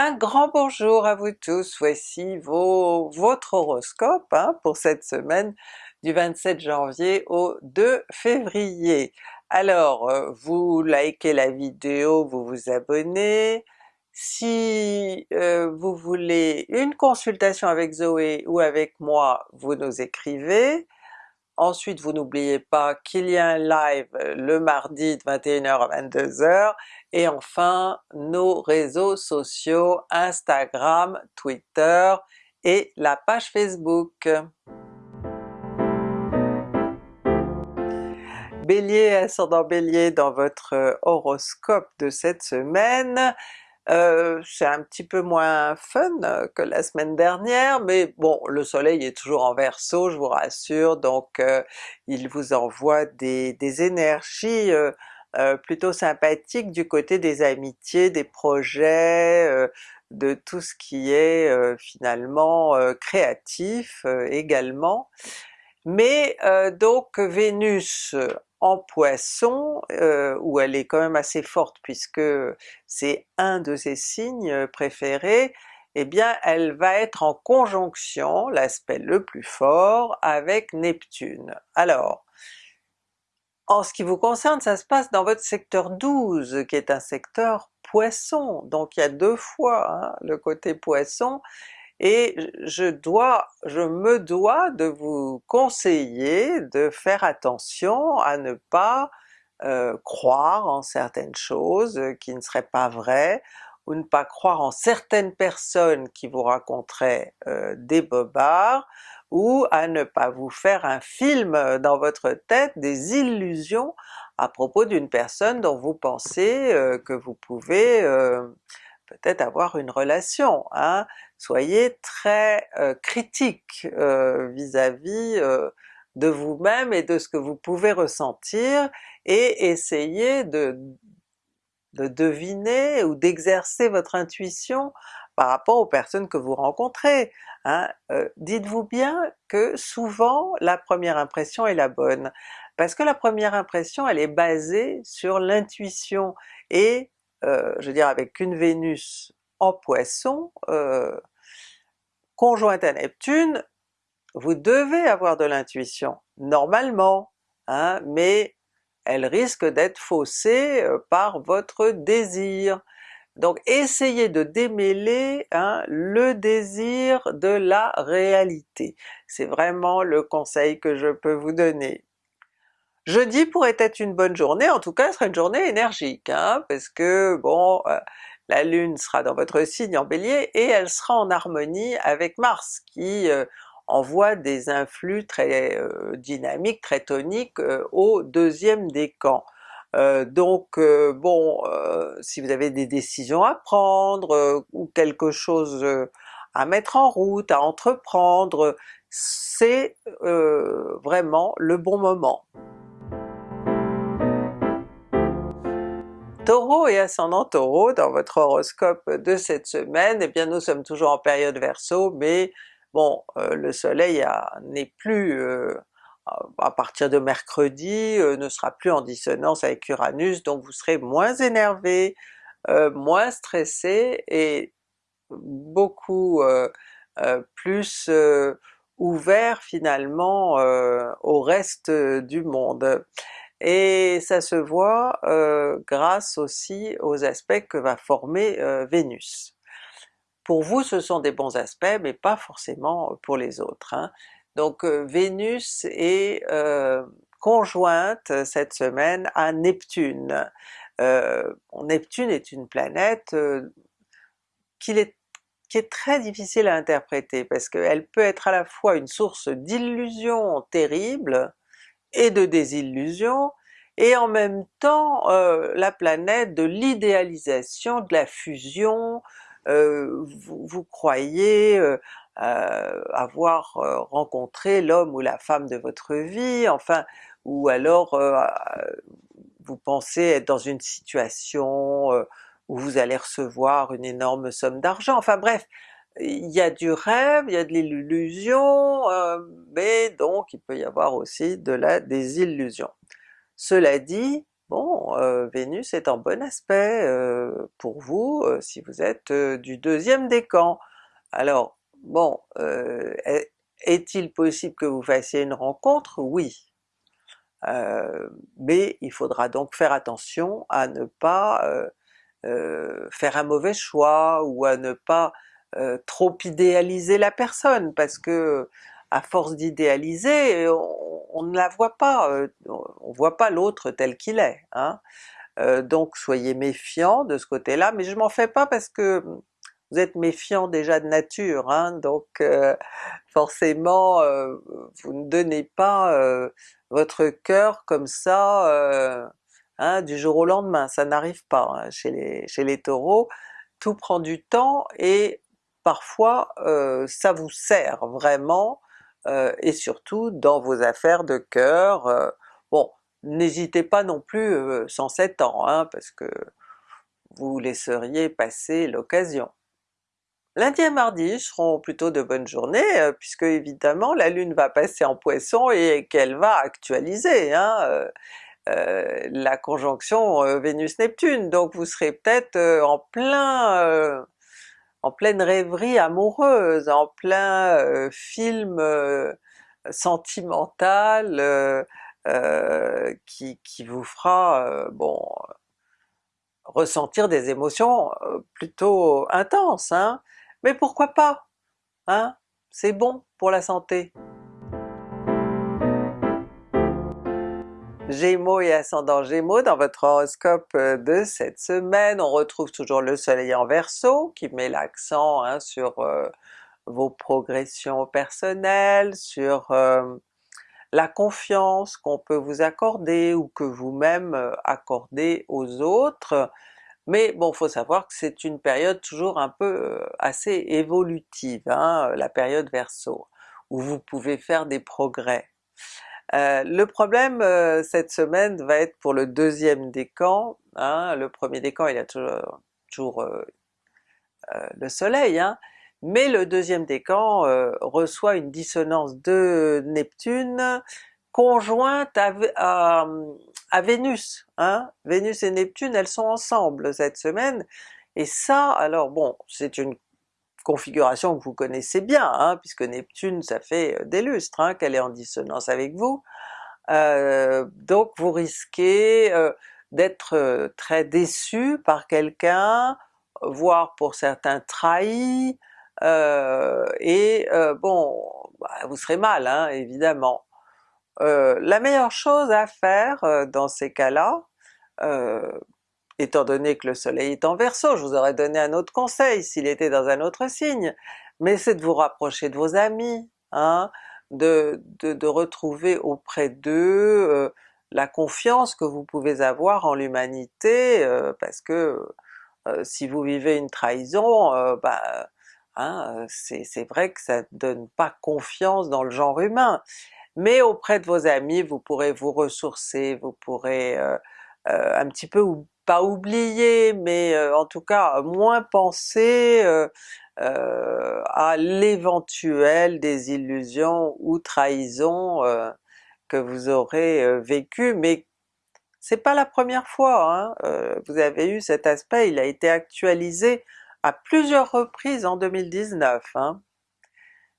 Un grand bonjour à vous tous, voici votre horoscope hein, pour cette semaine du 27 janvier au 2 février. Alors euh, vous likez la vidéo, vous vous abonnez, si euh, vous voulez une consultation avec Zoé ou avec moi, vous nous écrivez, Ensuite vous n'oubliez pas qu'il y a un live le mardi de 21h à 22h, et enfin nos réseaux sociaux Instagram, Twitter et la page Facebook. Bélier, ascendant Bélier dans votre horoscope de cette semaine, euh, c'est un petit peu moins fun que la semaine dernière, mais bon, le soleil est toujours en Verseau, je vous rassure, donc euh, il vous envoie des, énergies euh, plutôt sympathiques du côté des amitiés, des projets, de tout ce qui est finalement créatif également. Mais donc Vénus en Poisson, euh, où elle est quand même assez forte puisque c'est un de ses signes préférés, eh bien elle va être en conjonction, l'aspect le plus fort, avec Neptune. Alors, en ce qui vous concerne, ça se passe dans votre secteur 12, qui est un secteur Poisson, donc il y a deux fois hein, le côté Poisson, et je dois, je me dois de vous conseiller de faire attention à ne pas euh, croire en certaines choses qui ne seraient pas vraies, ou ne pas croire en certaines personnes qui vous raconteraient euh, des bobards, ou à ne pas vous faire un film dans votre tête, des illusions à propos d'une personne dont vous pensez euh, que vous pouvez peut-être avoir une relation. Hein? Soyez très euh, critique euh, vis-à-vis euh, de vous-même et de ce que vous pouvez ressentir, et essayez de, de deviner ou d'exercer votre intuition par rapport aux personnes que vous rencontrez. Hein. Dites-vous bien que souvent la première impression est la bonne, parce que la première impression elle est basée sur l'intuition, et euh, je veux dire avec une Vénus Poisson, euh, conjointe à Neptune, vous devez avoir de l'intuition, normalement, hein, mais elle risque d'être faussée euh, par votre désir. Donc essayez de démêler hein, le désir de la réalité. C'est vraiment le conseil que je peux vous donner. Jeudi pourrait être une bonne journée, en tout cas ce serait une journée énergique, hein, parce que bon, euh, la Lune sera dans votre signe en Bélier et elle sera en harmonie avec Mars qui euh, envoie des influx très euh, dynamiques, très toniques au deuxième décan. donc bon, si vous avez des décisions à prendre ou quelque chose à mettre en route, à entreprendre, c'est vraiment le bon moment. Taureau et ascendant Taureau, dans votre horoscope de cette semaine, eh bien nous sommes toujours en période Verseau, mais bon, euh, le soleil n'est plus, euh, à partir de mercredi, euh, ne sera plus en dissonance avec Uranus, donc vous serez moins énervé, moins stressé et beaucoup plus ouvert finalement au reste du monde et ça se voit euh, grâce aussi aux aspects que va former euh, Vénus. Pour vous ce sont des bons aspects, mais pas forcément pour les autres. Hein. Donc euh, Vénus est conjointe cette semaine à Neptune. Neptune est une planète qui est, qui est très difficile à interpréter parce qu'elle peut être à la fois une source d'illusions terribles, et de désillusion, et en même temps euh, la planète de l'idéalisation, de la fusion, euh, vous, croyez euh, avoir rencontré l'homme ou la femme de votre vie, enfin, ou alors vous pensez être dans une situation où vous allez recevoir une énorme somme d'argent, enfin bref, il y a du rêve, il y a de l'illusion, euh, mais donc il peut y avoir aussi de la désillusion. Cela dit, bon Vénus est en bon aspect pour vous si vous êtes du deuxième décan. Alors bon, est-il possible que vous fassiez une rencontre? Oui. mais il faudra donc faire attention à ne pas faire un mauvais choix ou à ne pas trop idéaliser la personne parce que à force d'idéaliser, on, ne la voit pas, on voit pas l'autre tel qu'il est. Hein. donc soyez méfiants de ce côté-là, mais je m'en fais pas parce que vous êtes méfiant déjà de nature, hein, donc forcément vous ne donnez pas votre cœur comme ça hein, du jour au lendemain, ça n'arrive pas chez les Taureaux, tout prend du temps et parfois ça vous sert vraiment, et surtout dans vos affaires de cœur. bon, n'hésitez pas non plus 107 ans, hein, parce que vous laisseriez passer l'occasion. Lundi et mardi seront plutôt de bonnes journées, puisque évidemment la Lune va passer en Poisson et qu'elle va actualiser hein, la conjonction Vénus-Neptune, donc vous serez peut-être en plein en pleine rêverie amoureuse, en plein euh, film euh, sentimental euh, qui, vous fera bon ressentir des émotions plutôt intenses, hein? mais pourquoi pas? Hein? C'est bon pour la santé. Gémeaux et ascendant Gémeaux, dans votre horoscope euh, de cette semaine, on retrouve toujours le soleil en Verseau qui met l'accent hein, sur euh, vos progressions personnelles, sur euh, la confiance qu'on peut vous accorder ou que vous-même accordez aux autres, mais bon faut savoir que c'est une période toujours un peu assez évolutive, hein, la période Verseau, où vous pouvez faire des progrès. Euh, le problème euh, cette semaine va être pour le deuxième décan, hein, le premier décan il y a toujours, toujours euh, le soleil, hein, mais le deuxième décan reçoit une dissonance de Neptune conjointe à, à, Vénus. Hein. Vénus et Neptune elles sont ensemble cette semaine, et ça alors bon c'est une configuration que vous connaissez bien, hein, puisque Neptune ça fait euh, des lustres hein, qu'elle est en dissonance avec vous, euh, donc vous risquez euh, d'être très déçu par quelqu'un, voire pour certains trahi, et bon, bah, vous serez mal hein, évidemment. la meilleure chose à faire dans ces cas-là, étant donné que le soleil est en Verseau, je vous aurais donné un autre conseil s'il était dans un autre signe, mais c'est de vous rapprocher de vos amis, hein, de, de, retrouver auprès d'eux euh, la confiance que vous pouvez avoir en l'humanité, euh, parce que euh, si vous vivez une trahison, bah, hein, c'est vrai que ça ne donne pas confiance dans le genre humain. Mais auprès de vos amis, vous pourrez vous ressourcer, vous pourrez un petit peu pas oublier, mais euh, en tout cas moins penser euh, euh, à l'éventuelle désillusion ou trahison que vous aurez vécu, mais c'est pas la première fois, hein. vous avez eu cet aspect, il a été actualisé à plusieurs reprises en 2019. Hein.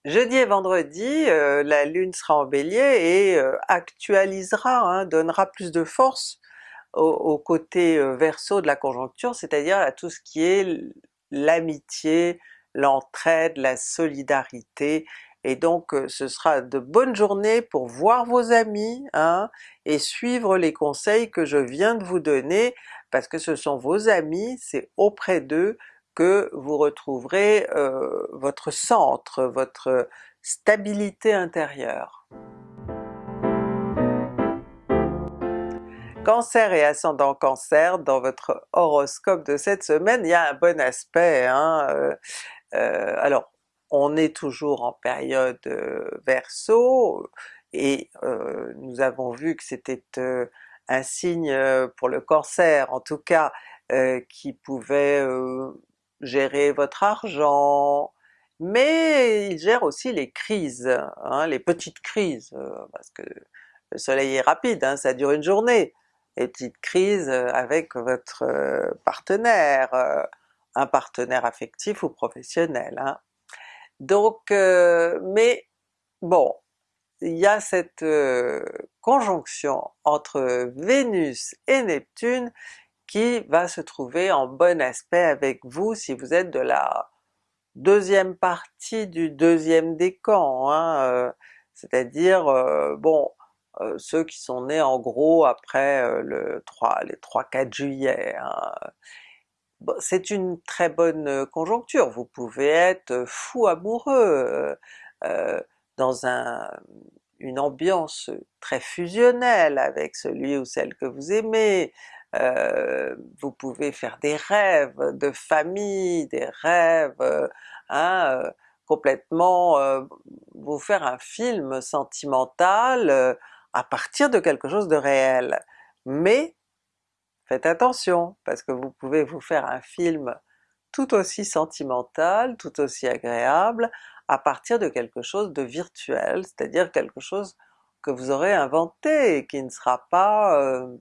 Jeudi et vendredi, la Lune sera en Bélier et actualisera, hein, donnera plus de force au, côté euh, verso de la conjoncture, c'est-à-dire à tout ce qui est l'amitié, l'entraide, la solidarité, et donc ce sera de bonnes journées pour voir vos amis hein, et suivre les conseils que je viens de vous donner, parce que ce sont vos amis, c'est auprès d'eux que vous retrouverez votre centre, votre stabilité intérieure. Cancer et ascendant Cancer, dans votre horoscope de cette semaine, il y a un bon aspect. Hein, euh, euh, alors on est toujours en période euh, Verseau, et nous avons vu que c'était un signe pour le Cancer en tout cas qui pouvait gérer votre argent, mais il gère aussi les crises, hein, les petites crises, parce que le soleil est rapide, hein, ça dure une journée, des petites crises avec votre partenaire, un partenaire affectif ou professionnel. Hein. Donc, mais bon, il y a cette conjonction entre Vénus et Neptune qui va se trouver en bon aspect avec vous si vous êtes de la deuxième partie du deuxième décan, hein, c'est-à-dire, bon, ceux qui sont nés en gros après le 3, les 3-4 juillet. Hein. c'est une très bonne conjoncture, vous pouvez être fou amoureux, dans un, une ambiance très fusionnelle avec celui ou celle que vous aimez, euh, vous pouvez faire des rêves de famille, des rêves, hein, euh, complètement euh, vous faire un film sentimental à partir de quelque chose de réel. Mais faites attention, parce que vous pouvez vous faire un film tout aussi sentimental, tout aussi agréable, à partir de quelque chose de virtuel, c'est-à-dire quelque chose que vous aurez inventé et qui ne sera pas euh,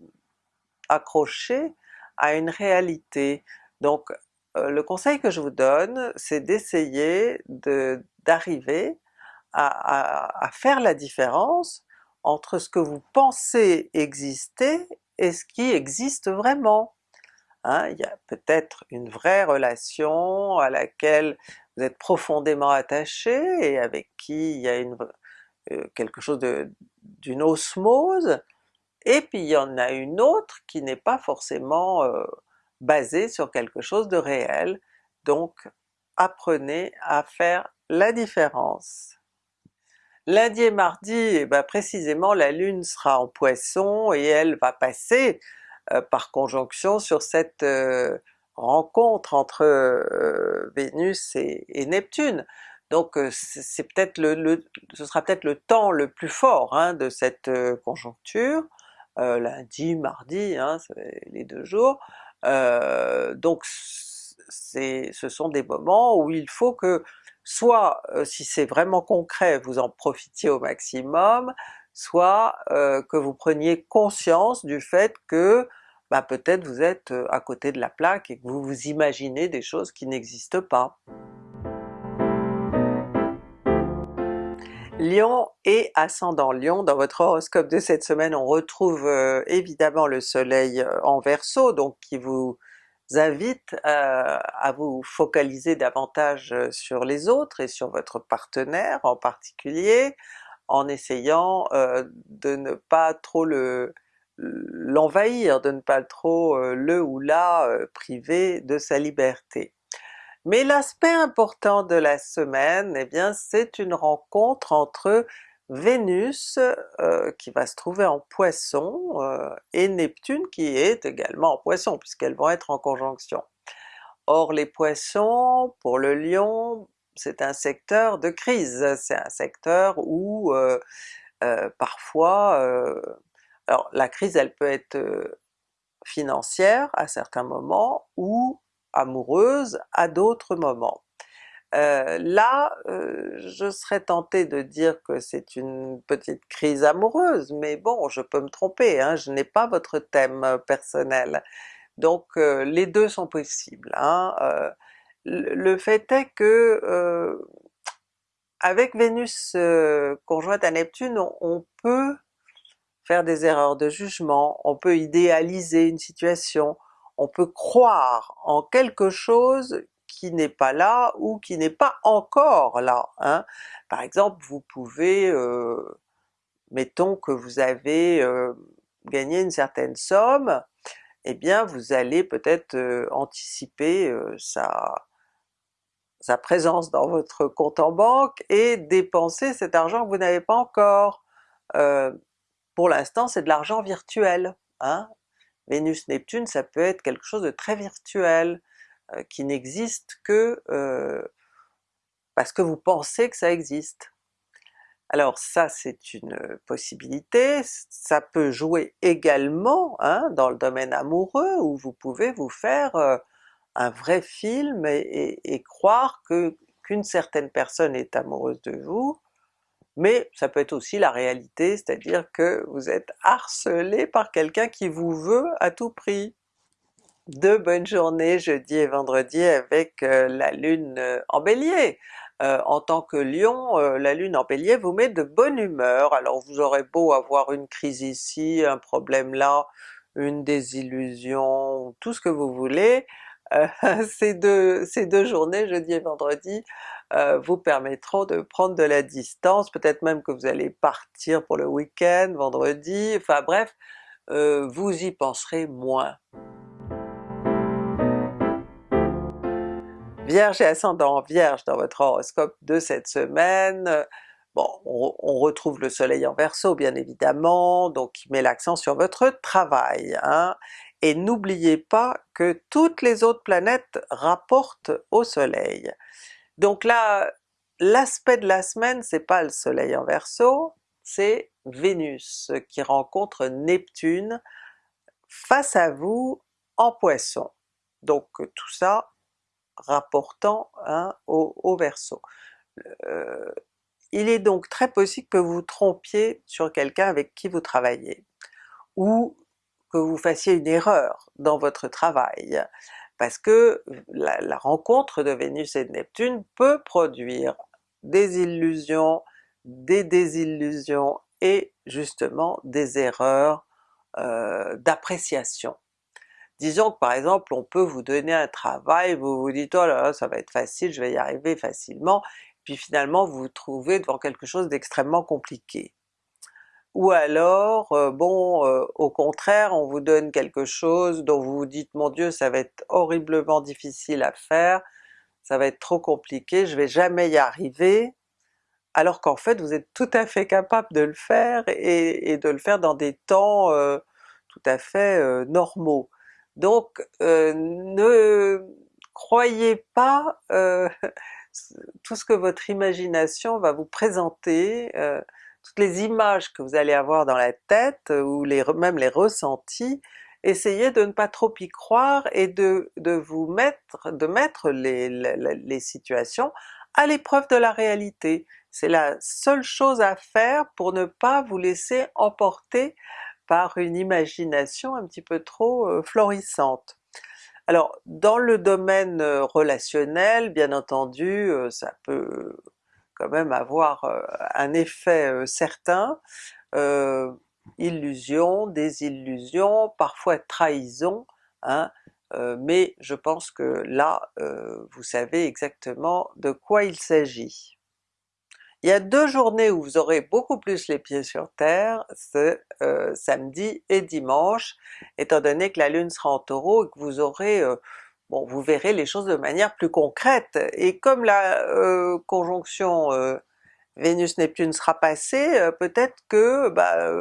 accroché à une réalité. Donc euh, le conseil que je vous donne, c'est d'essayer d'arriver à, à, faire la différence entre ce que vous pensez exister et ce qui existe vraiment. Hein, il y a peut-être une vraie relation à laquelle vous êtes profondément attaché et avec qui il y a euh, quelque chose d'une osmose, et puis il y en a une autre qui n'est pas forcément euh, basée sur quelque chose de réel, donc apprenez à faire la différence. Lundi et mardi, eh ben précisément la Lune sera en Poisson et elle va passer euh, par conjonction sur cette rencontre entre euh, Vénus et, Neptune. Donc euh, ce sera peut-être le temps le plus fort hein, de cette euh, conjoncture, lundi, mardi, hein, les deux jours. donc ce sont des moments où il faut que soit si c'est vraiment concret vous en profitiez au maximum, soit que vous preniez conscience du fait que bah peut-être vous êtes à côté de la plaque et que vous vous imaginez des choses qui n'existent pas. Lion et ascendant Lion, dans votre horoscope de cette semaine on retrouve évidemment le soleil en Verseau, donc qui vous invite à vous focaliser davantage sur les autres et sur votre partenaire en particulier, en essayant de ne pas trop le, l'envahir, de ne pas trop euh, le ou la euh, priver de sa liberté. Mais l'aspect important de la semaine, eh bien c'est une rencontre entre Vénus euh, qui va se trouver en Poisson et Neptune qui est également en Poisson puisqu'elles vont être en conjonction. Or les Poissons, pour le Lion, c'est un secteur de crise, c'est un secteur où parfois alors la crise elle peut être financière à certains moments ou amoureuse à d'autres moments. Là, je serais tentée de dire que c'est une petite crise amoureuse, mais bon, je peux me tromper, hein, je n'ai pas votre thème personnel. Donc les deux sont possibles. Hein, le fait est que avec Vénus conjointe à Neptune, on peut faire des erreurs de jugement, on peut idéaliser une situation, on peut croire en quelque chose qui n'est pas là ou qui n'est pas encore là. Hein. Par exemple, vous pouvez, euh, mettons que vous avez euh, gagné une certaine somme, eh bien vous allez peut-être euh, anticiper sa, présence dans votre compte en banque et dépenser cet argent que vous n'avez pas encore pour l'instant c'est de l'argent virtuel. Hein? Vénus-Neptune ça peut être quelque chose de très virtuel, qui n'existe que euh, parce que vous pensez que ça existe. Alors ça c'est une possibilité, ça peut jouer également hein, dans le domaine amoureux où vous pouvez vous faire euh, un vrai film et, et croire que qu'une certaine personne est amoureuse de vous, mais ça peut être aussi la réalité, c'est-à-dire que vous êtes harcelé par quelqu'un qui vous veut à tout prix. De bonnes journées jeudi et vendredi avec euh, la lune euh, en Bélier. Euh, en tant que Lion, la lune en Bélier vous met de bonne humeur, alors vous aurez beau avoir une crise ici, un problème là, une désillusion, tout ce que vous voulez, ces, deux, ces deux journées, jeudi et vendredi, vous permettront de prendre de la distance, peut-être même que vous allez partir pour le week-end, vendredi, enfin bref, vous y penserez moins. Vierge et ascendant Vierge dans votre horoscope de cette semaine, bon on, retrouve le soleil en Verseau bien évidemment, donc qui met l'accent sur votre travail, hein, et n'oubliez pas que toutes les autres planètes rapportent au soleil. Donc là, l'aspect de la semaine c'est pas le soleil en Verseau, c'est Vénus qui rencontre Neptune face à vous en Poisson. Donc tout ça rapportant hein, au, au, Verseau. Euh, il est donc très possible que vous trompiez sur quelqu'un avec qui vous travaillez, ou que vous fassiez une erreur dans votre travail parce que la, rencontre de Vénus et de Neptune peut produire des illusions, des désillusions et justement des erreurs euh, d'appréciation. Disons que par exemple on peut vous donner un travail, vous vous dites oh là là ça va être facile, je vais y arriver facilement, puis finalement vous vous trouvez devant quelque chose d'extrêmement compliqué ou alors euh, bon euh, au contraire on vous donne quelque chose dont vous vous dites mon Dieu ça va être horriblement difficile à faire, ça va être trop compliqué, je vais jamais y arriver, alors qu'en fait vous êtes tout à fait capable de le faire et, de le faire dans des temps euh, tout à fait normaux. Donc ne croyez pas tout ce que votre imagination va vous présenter, toutes les images que vous allez avoir dans la tête, euh, ou même les ressentis, essayez de ne pas trop y croire et de, de vous mettre, de mettre les, les, situations à l'épreuve de la réalité. C'est la seule chose à faire pour ne pas vous laisser emporter par une imagination un petit peu trop florissante. Alors dans le domaine relationnel, bien entendu, ça peut quand même avoir un effet certain, illusion, désillusion, parfois trahison, hein, mais je pense que là vous savez exactement de quoi il s'agit. Il y a deux journées où vous aurez beaucoup plus les pieds sur terre, c'est samedi et dimanche, étant donné que la Lune sera en Taureau et que vous aurez bon vous verrez les choses de manière plus concrète, et comme la euh, conjonction euh, Vénus-Neptune sera passée, euh, peut-être que bah,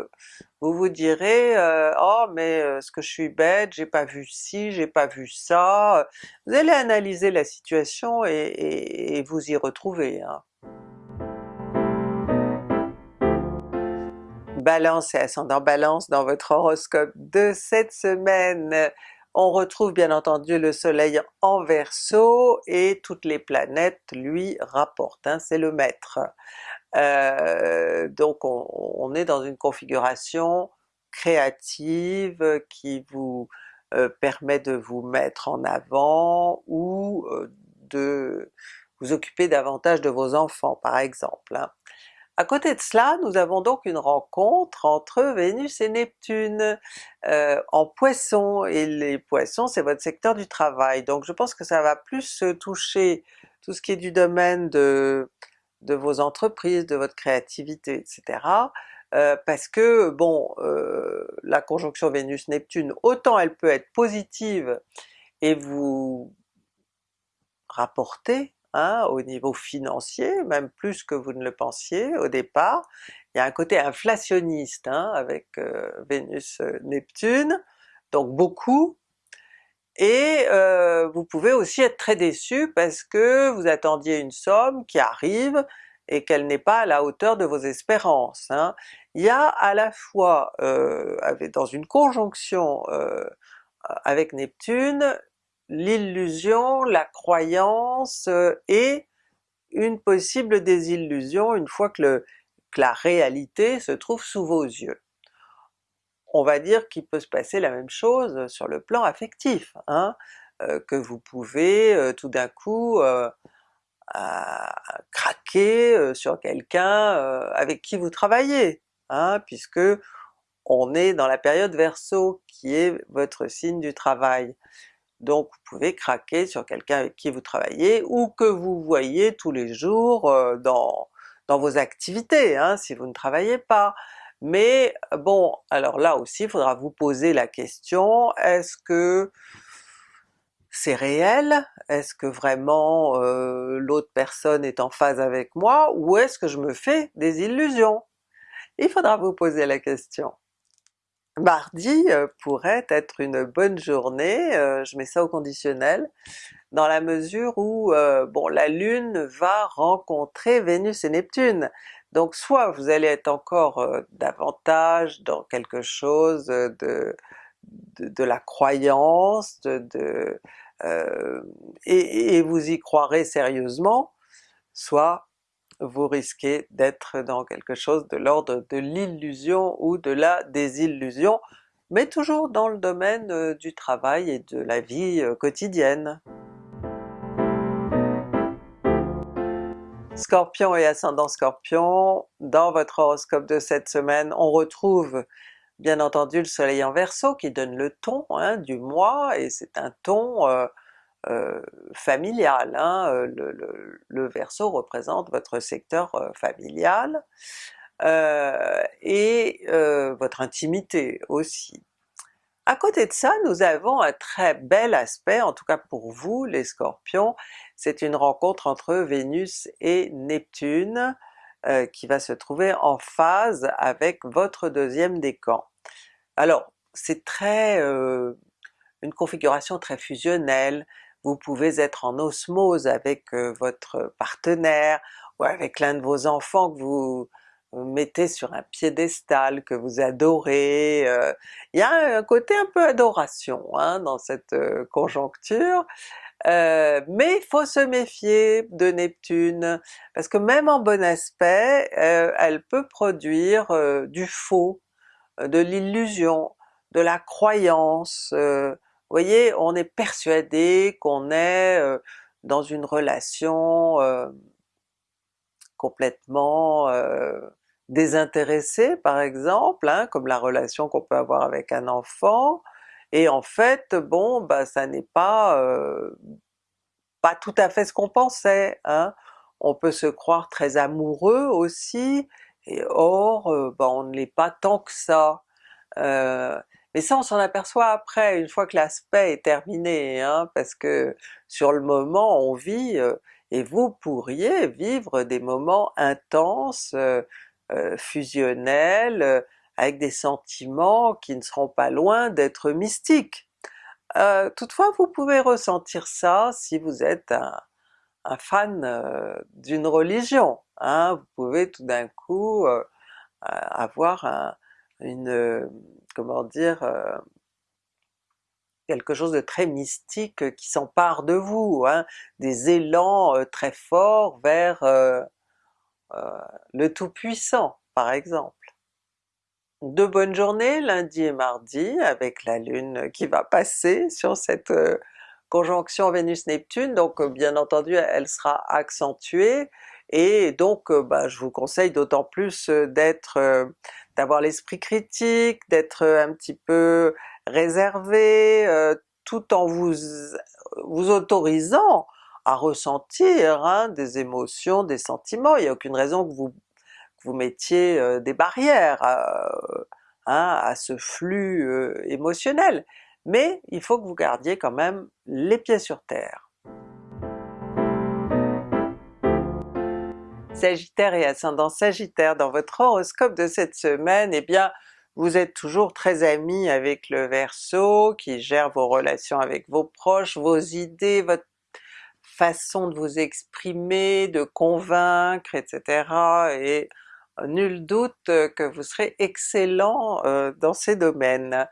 vous vous direz oh mais est-ce que je suis bête, j'ai pas vu ci, j'ai pas vu ça, vous allez analyser la situation et, vous y retrouver. Hein. Balance et ascendant Balance dans votre horoscope de cette semaine, on retrouve bien entendu le soleil en Verseau et toutes les planètes lui rapportent, hein, c'est le maître. Euh, donc on, est dans une configuration créative qui vous euh, permet de vous mettre en avant ou euh, de vous occuper davantage de vos enfants par exemple. Hein. À côté de cela, nous avons donc une rencontre entre Vénus et Neptune euh, en Poisson, et les Poissons c'est votre secteur du travail, donc je pense que ça va plus toucher tout ce qui est du domaine de, vos entreprises, de votre créativité, etc. Euh, parce que bon, euh, la conjonction Vénus-Neptune, autant elle peut être positive et vous rapporter Hein, au niveau financier, même plus que vous ne le pensiez au départ. Il y a un côté inflationniste hein, avec euh, Vénus-Neptune, euh, donc beaucoup, et euh, vous pouvez aussi être très déçu parce que vous attendiez une somme qui arrive et qu'elle n'est pas à la hauteur de vos espérances. Hein. Il y a à la fois, dans une conjonction avec Neptune, l'illusion, la croyance euh, et une possible désillusion une fois que, que la réalité se trouve sous vos yeux. On va dire qu'il peut se passer la même chose sur le plan affectif, hein, euh, que vous pouvez euh, tout d'un coup craquer sur quelqu'un avec qui vous travaillez, hein, puisque on est dans la période Verseau qui est votre signe du travail. Donc vous pouvez craquer sur quelqu'un avec qui vous travaillez ou que vous voyez tous les jours dans, dans vos activités, hein, si vous ne travaillez pas. Mais bon, alors là aussi il faudra vous poser la question, est-ce que c'est réel? Est-ce que vraiment euh, l'autre personne est en phase avec moi? Ou est-ce que je me fais des illusions? Il faudra vous poser la question. Mardi euh, pourrait être une bonne journée, euh, je mets ça au conditionnel, dans la mesure où bon la Lune va rencontrer Vénus et Neptune. Donc soit vous allez être encore davantage dans quelque chose de, de, la croyance, de, et, vous y croirez sérieusement, soit vous risquez d'être dans quelque chose de l'ordre de l'illusion ou de la désillusion, mais toujours dans le domaine du travail et de la vie quotidienne. Scorpion et ascendant Scorpion, dans votre horoscope de cette semaine, on retrouve bien entendu le soleil en Verseau qui donne le ton hein, du mois, et c'est un ton euh, euh, familial. Hein, euh, le, le, Verseau représente votre secteur familial, et votre intimité aussi. À côté de ça, nous avons un très bel aspect, en tout cas pour vous les Scorpions, c'est une rencontre entre Vénus et Neptune euh, qui va se trouver en phase avec votre deuxième décan. Alors c'est très euh, une configuration très fusionnelle, vous pouvez être en osmose avec votre partenaire ou avec l'un de vos enfants que vous mettez sur un piédestal, que vous adorez, il y a un côté un peu adoration hein, dans cette conjoncture, mais il faut se méfier de Neptune, parce que même en bon aspect, elle peut produire du faux, de l'illusion, de la croyance, vous voyez, on est persuadé qu'on est dans une relation complètement désintéressée par exemple, hein, comme la relation qu'on peut avoir avec un enfant, et en fait bon bah ça n'est pas pas tout à fait ce qu'on pensait. Hein. On peut se croire très amoureux aussi, et or bah, on ne l'est pas tant que ça. Mais ça on s'en aperçoit après, une fois que l'aspect est terminé, hein, parce que sur le moment on vit et vous pourriez vivre des moments intenses, euh, euh, fusionnels, euh, avec des sentiments qui ne seront pas loin d'être mystiques. toutefois vous pouvez ressentir ça si vous êtes un, fan d'une religion, hein. vous pouvez tout d'un coup avoir une, comment dire, quelque chose de très mystique euh, qui s'empare de vous, hein, des élans euh, très forts vers euh, le Tout-Puissant par exemple. De bonnes journées lundi et mardi avec la Lune qui va passer sur cette conjonction Vénus-Neptune, donc bien entendu elle sera accentuée, et donc bah, je vous conseille d'autant plus d'être d'avoir l'esprit critique, d'être un petit peu réservé, euh, tout en vous, vous autorisant à ressentir hein, des émotions, des sentiments, il n'y a aucune raison que vous, vous mettiez euh, des barrières euh, hein, à ce flux émotionnel, mais il faut que vous gardiez quand même les pieds sur terre. Sagittaire et ascendant Sagittaire, dans votre horoscope de cette semaine, eh bien vous êtes toujours très ami avec le Verseau qui gère vos relations avec vos proches, vos idées, votre façon de vous exprimer, de convaincre, etc. et nul doute que vous serez excellent euh, dans ces domaines.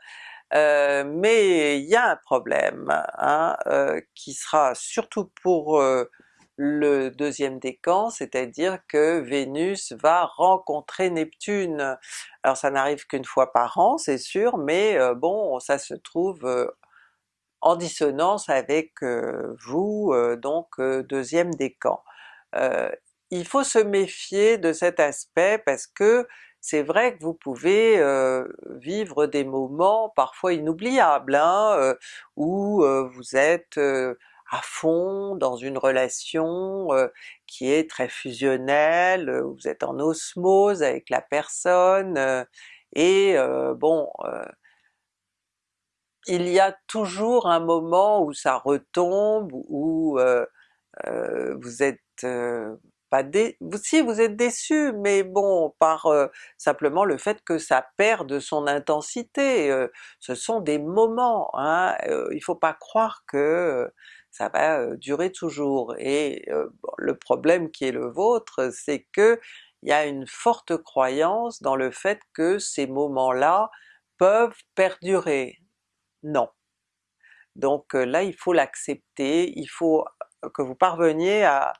Euh, mais il y a un problème hein, euh, qui sera surtout pour le deuxième décan, c'est-à-dire que Vénus va rencontrer Neptune. Alors ça n'arrive qu'une fois par an c'est sûr, mais bon ça se trouve en dissonance avec vous, donc deuxième décan. il faut se méfier de cet aspect parce que c'est vrai que vous pouvez vivre des moments parfois inoubliables, hein, où vous êtes à fond dans une relation qui est très fusionnelle, vous êtes en osmose avec la personne, et bon, il y a toujours un moment où ça retombe, où vous êtes pas si vous êtes déçu, mais bon, par simplement le fait que ça perd de son intensité, ce sont des moments, hein, il faut pas croire que ça va durer toujours. Et le problème qui est le vôtre, c'est que il y a une forte croyance dans le fait que ces moments-là peuvent perdurer. Non. Donc là il faut l'accepter, il faut que vous parveniez à,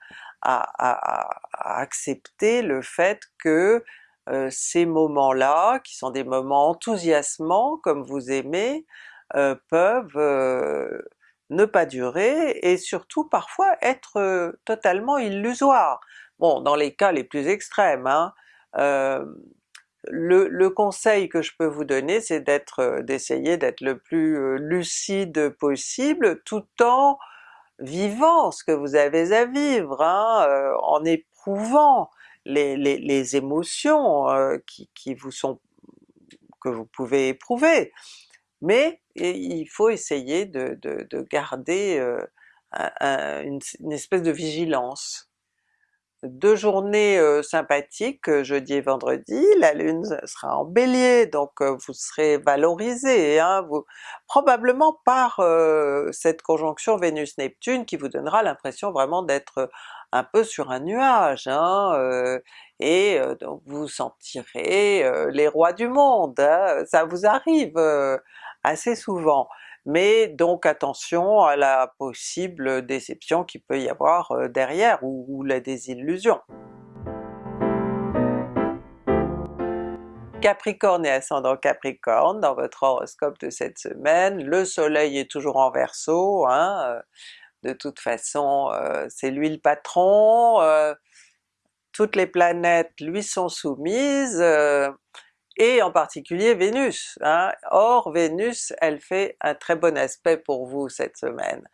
accepter le fait que ces moments-là, qui sont des moments enthousiasmants comme vous aimez, peuvent ne pas durer et surtout parfois être totalement illusoires. Bon, dans les cas les plus extrêmes, hein, euh, le, conseil que je peux vous donner c'est d'être, d'essayer d'être le plus lucide possible tout en vivant ce que vous avez à vivre, hein, en éprouvant les, les, émotions qui, qui, vous sont que vous pouvez éprouver mais il faut essayer de, garder une, espèce de vigilance. Deux journées sympathiques, jeudi et vendredi, la Lune sera en Bélier, donc vous serez valorisé, hein, vous, probablement par cette conjonction Vénus-Neptune qui vous donnera l'impression vraiment d'être un peu sur un nuage, hein, et donc vous sentirez les rois du monde, hein. ça vous arrive assez souvent. Mais donc attention à la possible déception qu'il peut y avoir euh, derrière, ou, la désillusion. Capricorne et ascendant Capricorne, dans votre horoscope de cette semaine, le soleil est toujours en Verseau, hein, euh, de toute façon euh, c'est lui le patron, toutes les planètes lui sont soumises, et en particulier Vénus. Hein. Or Vénus, elle fait un très bon aspect pour vous cette semaine.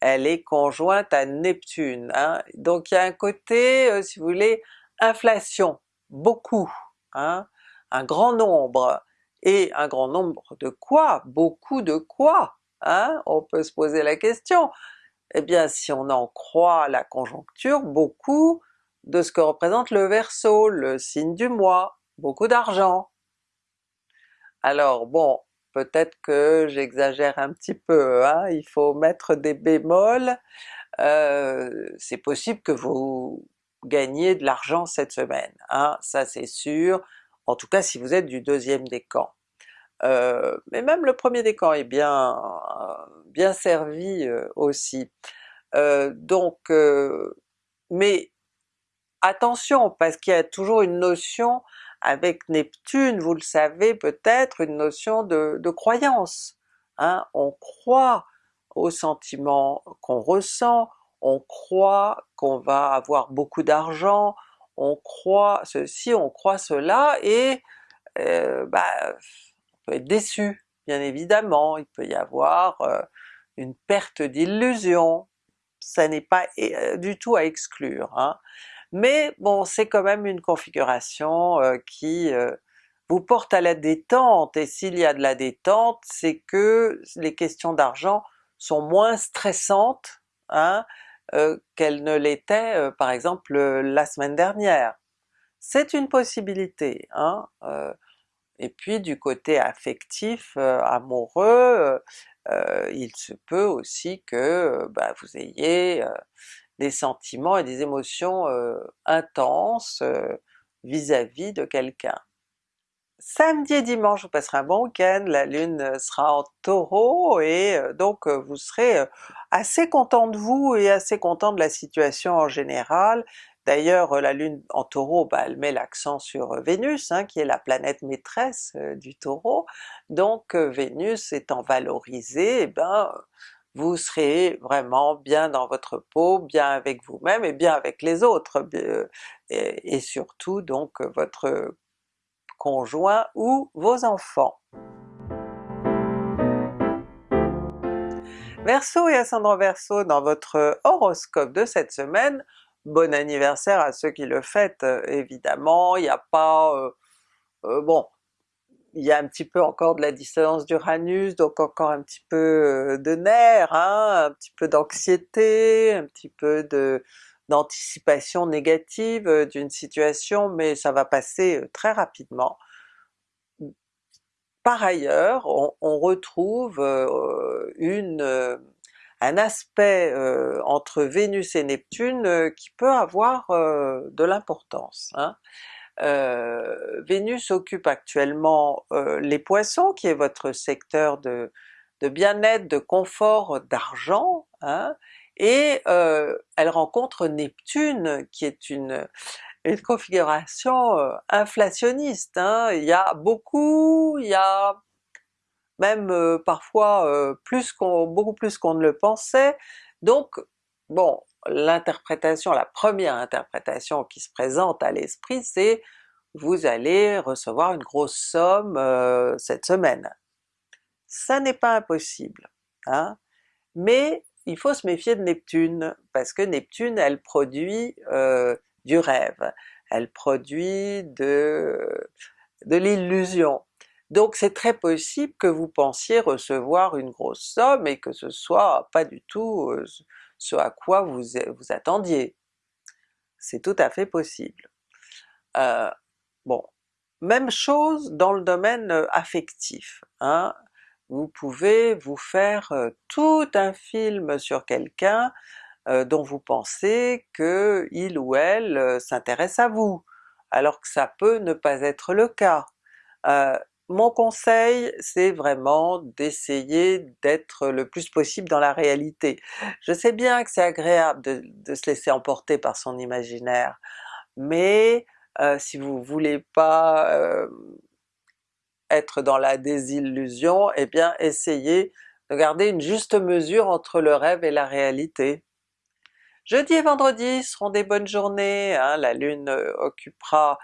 Elle est conjointe à Neptune, hein. donc il y a un côté, euh, si vous voulez, inflation, beaucoup, hein. un grand nombre. Et un grand nombre de quoi? Beaucoup de quoi? Hein? On peut se poser la question. Eh bien si on en croit la conjoncture, beaucoup de ce que représente le Verseau, le signe du mois, beaucoup d'argent, alors bon, peut-être que j'exagère un petit peu, hein, il faut mettre des bémols, euh, c'est possible que vous gagniez de l'argent cette semaine, hein, ça c'est sûr, en tout cas si vous êtes du deuxième décan. Euh, mais même le premier décan est bien, bien servi euh, aussi. donc, mais attention parce qu'il y a toujours une notion avec Neptune, vous le savez peut-être, une notion de, croyance. Hein? On croit aux sentiments qu'on ressent, on croit qu'on va avoir beaucoup d'argent, on croit ceci, on croit cela, et euh, bah, on peut être déçu, bien évidemment, il peut y avoir euh, une perte d'illusion, ça n'est pas euh, du tout à exclure. Hein mais bon c'est quand même une configuration euh, qui euh, vous porte à la détente, et s'il y a de la détente, c'est que les questions d'argent sont moins stressantes hein, euh, qu'elles ne l'étaient par exemple la semaine dernière. C'est une possibilité. Hein, et puis du côté affectif, amoureux, il se peut aussi que bah, vous ayez des sentiments et des émotions intenses vis-à-vis de quelqu'un. Samedi et dimanche vous passerez un bon week-end, la Lune sera en Taureau et donc vous serez assez content de vous et assez content de la situation en général. D'ailleurs la Lune en Taureau, bah, elle met l'accent sur Vénus, hein, qui est la planète maîtresse du Taureau, donc Vénus étant valorisée, eh ben vous serez vraiment bien dans votre peau, bien avec vous-même et bien avec les autres, et surtout donc votre conjoint ou vos enfants. Verseau et ascendant Verseau dans votre horoscope de cette semaine, bon anniversaire à ceux qui le fêtent évidemment, il n'y a pas... Euh, euh, bon, il y a un petit peu encore de la dissonance d'Uranus, donc encore un petit peu euh, de nerfs, hein, un petit peu d'anxiété, un petit peu de d'anticipation négative d'une situation, mais ça va passer très rapidement. Par ailleurs, on, retrouve une, un aspect entre Vénus et Neptune qui peut avoir de l'importance. Hein. Vénus occupe actuellement les Poissons, qui est votre secteur de, bien-être, de confort, d'argent, hein, et elle rencontre Neptune qui est une, une configuration inflationniste. Hein. Il y a beaucoup, il y a même parfois plus qu'on, beaucoup plus qu'on ne le pensait, donc bon, l'interprétation, la première interprétation qui se présente à l'esprit c'est vous allez recevoir une grosse somme cette semaine. Ça n'est pas impossible, hein? mais il faut se méfier de Neptune, parce que Neptune elle produit euh, du rêve, elle produit de, de l'illusion. Donc c'est très possible que vous pensiez recevoir une grosse somme et que ce soit pas du tout euh, ce à quoi vous, attendiez. C'est tout à fait possible. Euh, bon, même chose dans le domaine affectif. Hein vous pouvez vous faire tout un film sur quelqu'un dont vous pensez que il ou elle s'intéresse à vous, alors que ça peut ne pas être le cas. Mon conseil c'est vraiment d'essayer d'être le plus possible dans la réalité. Je sais bien que c'est agréable de, se laisser emporter par son imaginaire, mais si vous voulez pas être dans la désillusion, eh bien essayez de garder une juste mesure entre le rêve et la réalité. Jeudi et vendredi seront des bonnes journées, hein, la Lune euh, occupera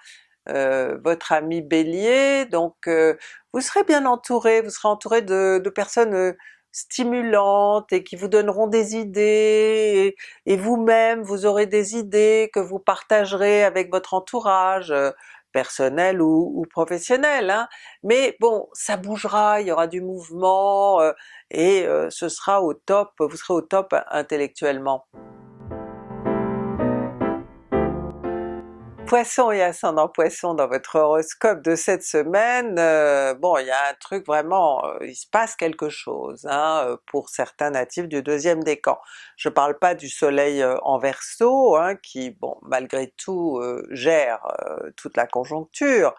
euh, votre ami Bélier, donc euh, vous serez bien entouré, vous serez entouré de, personnes stimulantes et qui vous donneront des idées, et, vous-même vous aurez des idées que vous partagerez avec votre entourage, personnel ou, professionnel, hein. mais bon ça bougera, il y aura du mouvement euh, et euh, ce sera au top, vous serez au top intellectuellement. Poisson et ascendant Poisson dans votre horoscope de cette semaine, euh, bon il y a un truc vraiment, euh, il se passe quelque chose hein, euh, pour certains natifs du deuxième décan. Je parle pas du soleil en Verseau hein, qui bon malgré tout gère toute la conjoncture,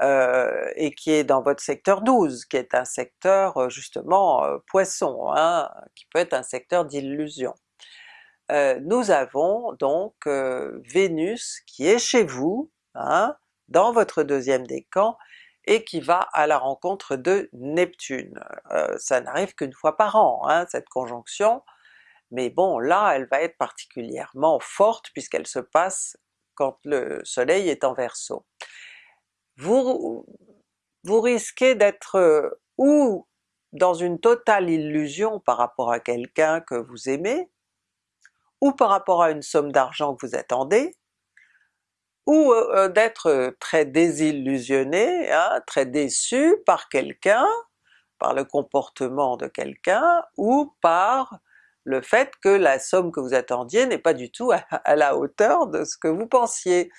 et qui est dans votre secteur 12, qui est un secteur justement Poisson, hein, qui peut être un secteur d'illusion. Euh, nous avons donc euh, Vénus qui est chez vous, hein, dans votre deuxième décan, et qui va à la rencontre de Neptune. Euh, ça n'arrive qu'une fois par an, hein, cette conjonction, mais bon là elle va être particulièrement forte puisqu'elle se passe quand le soleil est en Verseau. Vous, vous risquez d'être ou dans une totale illusion par rapport à quelqu'un que vous aimez, ou par rapport à une somme d'argent que vous attendez, ou euh, euh, d'être très désillusionné, hein, très déçu par quelqu'un, par le comportement de quelqu'un, ou par le fait que la somme que vous attendiez n'est pas du tout à, la hauteur de ce que vous pensiez.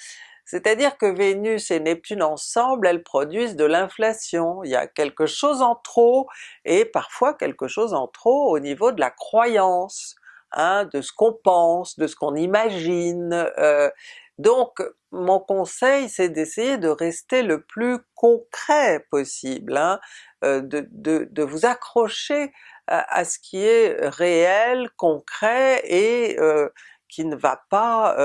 C'est-à-dire que Vénus et Neptune ensemble, elles produisent de l'inflation, il y a quelque chose en trop, et parfois quelque chose en trop au niveau de la croyance. Hein, de ce qu'on pense, de ce qu'on imagine, euh, Donc mon conseil c'est d'essayer de rester le plus concret possible, hein, euh, de, vous accrocher à, ce qui est réel, concret et euh, qui ne va pas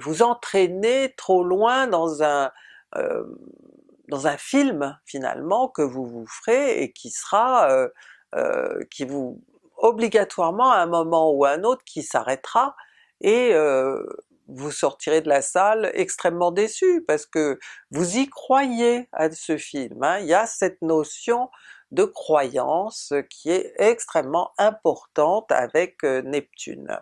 vous entraîner trop loin dans un, dans un film finalement que vous vous ferez et qui sera, qui vous obligatoirement à un moment ou à un autre qui s'arrêtera et vous sortirez de la salle extrêmement déçu parce que vous y croyez à ce film. Hein. Il y a cette notion de croyance qui est extrêmement importante avec Neptune.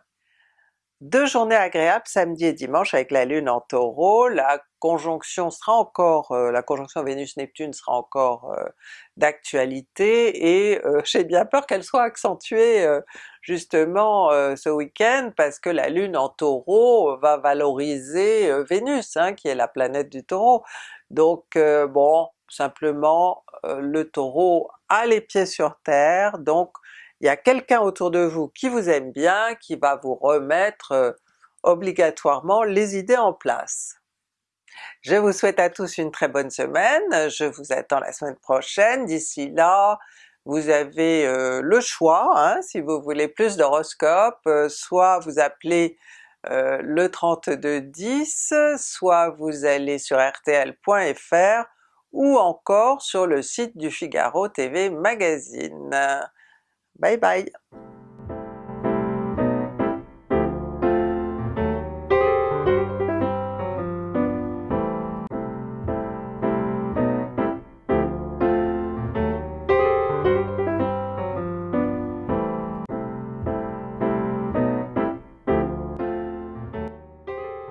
Deux journées agréables samedi et dimanche avec la Lune en Taureau, la conjonction sera encore, euh, la conjonction Vénus-Neptune sera encore euh, d'actualité. Et euh, j'ai bien peur qu'elle soit accentuée justement ce week-end parce que la Lune en Taureau va valoriser Vénus hein, qui est la planète du Taureau. Donc bon, simplement le Taureau a les pieds sur terre, donc il y a quelqu'un autour de vous qui vous aime bien, qui va vous remettre euh, obligatoirement les idées en place. Je vous souhaite à tous une très bonne semaine, je vous attends la semaine prochaine, d'ici là vous avez euh, le choix, hein, si vous voulez plus d'horoscopes, euh, soit vous appelez le 3210, soit vous allez sur rtl.fr ou encore sur le site du Figaro TV Magazine. Bye bye!